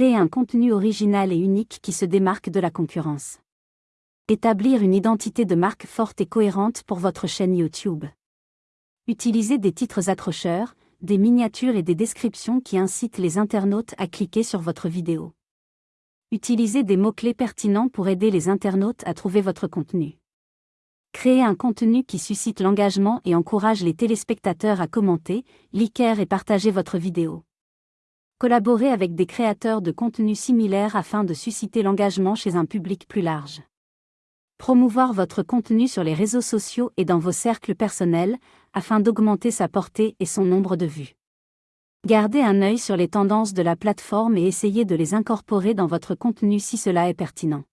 Créer un contenu original et unique qui se démarque de la concurrence. Établir une identité de marque forte et cohérente pour votre chaîne YouTube. Utilisez des titres accrocheurs, des miniatures et des descriptions qui incitent les internautes à cliquer sur votre vidéo. Utilisez des mots-clés pertinents pour aider les internautes à trouver votre contenu. Créez un contenu qui suscite l'engagement et encourage les téléspectateurs à commenter, liker et partager votre vidéo. Collaborez avec des créateurs de contenu similaires afin de susciter l'engagement chez un public plus large. Promouvoir votre contenu sur les réseaux sociaux et dans vos cercles personnels, afin d'augmenter sa portée et son nombre de vues. Gardez un œil sur les tendances de la plateforme et essayez de les incorporer dans votre contenu si cela est pertinent.